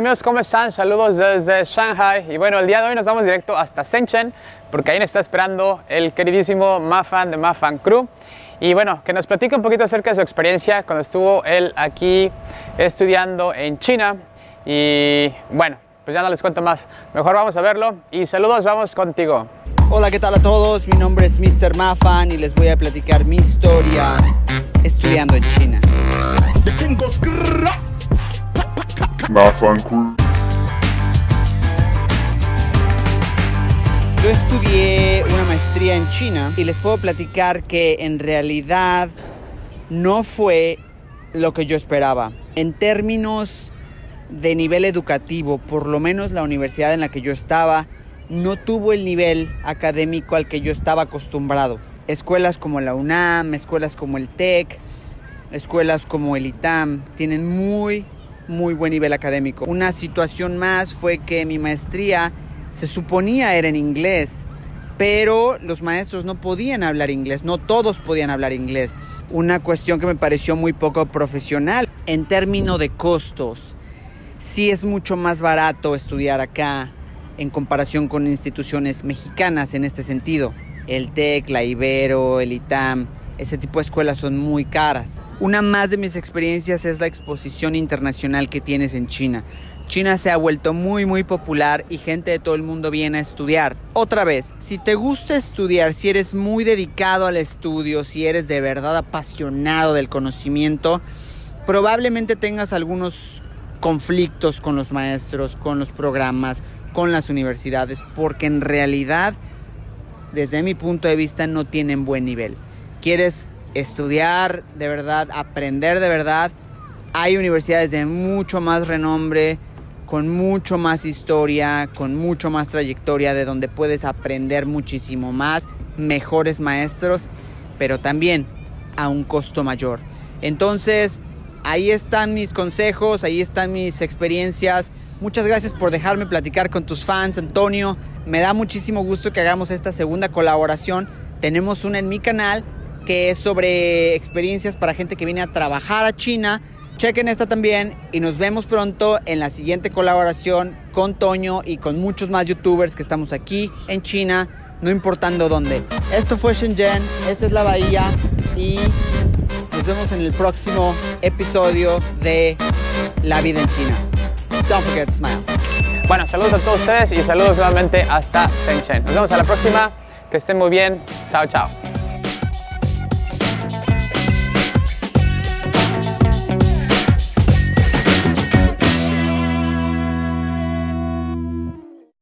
Amigos, ¿cómo están? Saludos desde Shanghai. Y bueno, el día de hoy nos vamos directo hasta Shenzhen porque ahí nos está esperando el queridísimo Mafan de Mafan Crew. Y bueno, que nos platique un poquito acerca de su experiencia cuando estuvo él aquí estudiando en China. Y bueno, pues ya no les cuento más. Mejor vamos a verlo. Y saludos, vamos contigo. Hola, ¿qué tal a todos? Mi nombre es Mr. Mafan y les voy a platicar mi historia estudiando en China. Yo estudié una maestría en China y les puedo platicar que en realidad no fue lo que yo esperaba. En términos de nivel educativo, por lo menos la universidad en la que yo estaba, no tuvo el nivel académico al que yo estaba acostumbrado. Escuelas como la UNAM, escuelas como el TEC, escuelas como el ITAM, tienen muy, muy buen nivel académico. Una situación más fue que mi maestría se suponía era en inglés, pero los maestros no podían hablar inglés, no todos podían hablar inglés. Una cuestión que me pareció muy poco profesional en términos de costos. Sí es mucho más barato estudiar acá en comparación con instituciones mexicanas en este sentido. El TEC, la Ibero, el ITAM, ese tipo de escuelas son muy caras. Una más de mis experiencias es la exposición internacional que tienes en China. China se ha vuelto muy muy popular y gente de todo el mundo viene a estudiar. Otra vez, si te gusta estudiar, si eres muy dedicado al estudio, si eres de verdad apasionado del conocimiento, probablemente tengas algunos conflictos con los maestros, con los programas, con las universidades, porque en realidad, desde mi punto de vista, no tienen buen nivel. ¿Quieres estudiar de verdad, aprender de verdad? Hay universidades de mucho más renombre, con mucho más historia, con mucho más trayectoria, de donde puedes aprender muchísimo más, mejores maestros, pero también a un costo mayor. Entonces, ahí están mis consejos, ahí están mis experiencias. Muchas gracias por dejarme platicar con tus fans, Antonio. Me da muchísimo gusto que hagamos esta segunda colaboración. Tenemos una en mi canal que es sobre experiencias para gente que viene a trabajar a China Chequen esta también y nos vemos pronto en la siguiente colaboración con Toño y con muchos más youtubers que estamos aquí en China, no importando dónde. Esto fue Shenzhen, esta es la bahía y nos vemos en el próximo episodio de La vida en China. Don't forget to smile. Bueno, saludos a todos ustedes y saludos nuevamente hasta Shenzhen. Nos vemos a la próxima. Que estén muy bien. Chao, chao.